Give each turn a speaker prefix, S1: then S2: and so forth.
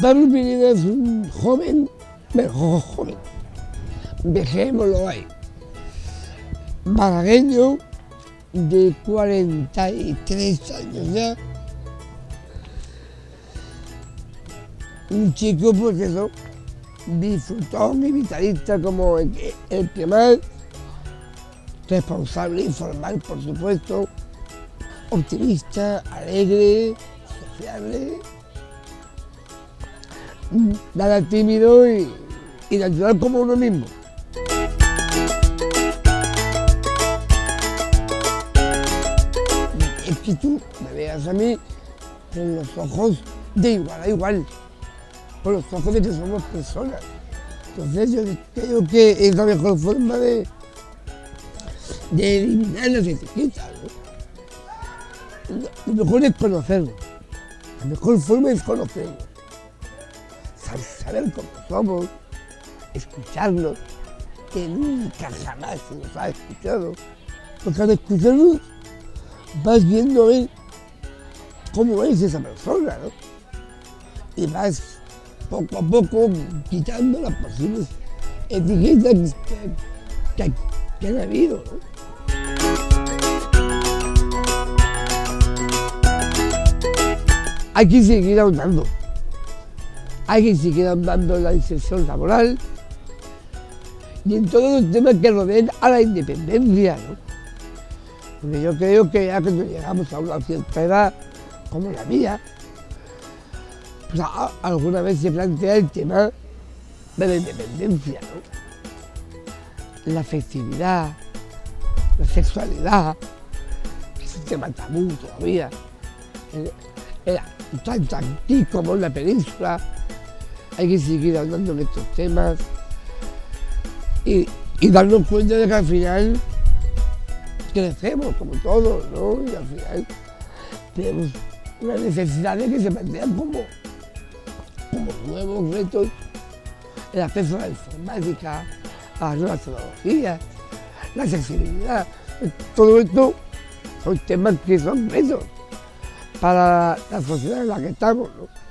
S1: Pineda es un joven, mejor joven, dejémoslo ahí, malagueño de 43 años ya, un chico pues eso, disfrutón y vitalista como el, el que más, responsable y formal por supuesto, optimista, alegre, sociable, nada tímido y, y natural como uno mismo. Es que tú me veas a mí con los ojos de igual a igual, con los ojos de que somos personas. Entonces yo creo que es la mejor forma de, de eliminar las etiquetas. Lo mejor es conocerlo. La mejor forma es conocerlo. Sab- Saber cómo somos, escucharnos, que nunca jamás se nos ha escuchado. Porque al escucharnos vas viendo cómo es esa persona, ¿no? Y vas poco a poco quitando las posibles etiquetas que, que- que han habido, ¿no? Hay que seguir ahondando. Hay que seguir en la inserción laboral y en todos los temas que rodean a la independencia. Porque yo creo que ya cuando llegamos a una cierta edad, como la mía, pues alguna vez se plantea el tema de la independencia. La afectividad, la sexualidad, que es un tema tabú todavía. Eh, Era tanto aquí como en la península. Hay que seguir hablando de estos temas y, y darnos cuenta de que al final crecemos como todos, ¿no? Y al final tenemos unas necesidades que se plantean como, como nuevos retos, el acceso a la informática, a las nuevas tecnologías, la accesibilidad, todo esto son temas que son retos para la sociedad en la que estamos, ¿no?